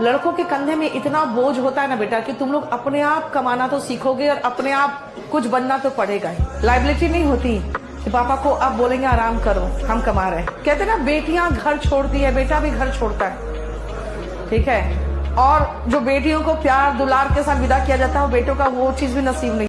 लड़कों के कंधे में इतना बोझ होता है ना बेटा कि तुम लोग अपने आप कमाना तो सीखोगे और अपने आप कुछ बनना तो पड़ेगा ही। लाइबिलिटी नहीं होती। कि पापा को आप बोलेंगे, आराम करो, हम कमा रहे हैं। कहते ना, बेटियाँ घर छोड़ती है, बेटा भी घर छोड़ता है। ठीक है? और जो बेटियों को प्यार, दुलार के साथ विदा किया जाता है, वो बेटों का वो चीज़ भी नसीब नहीं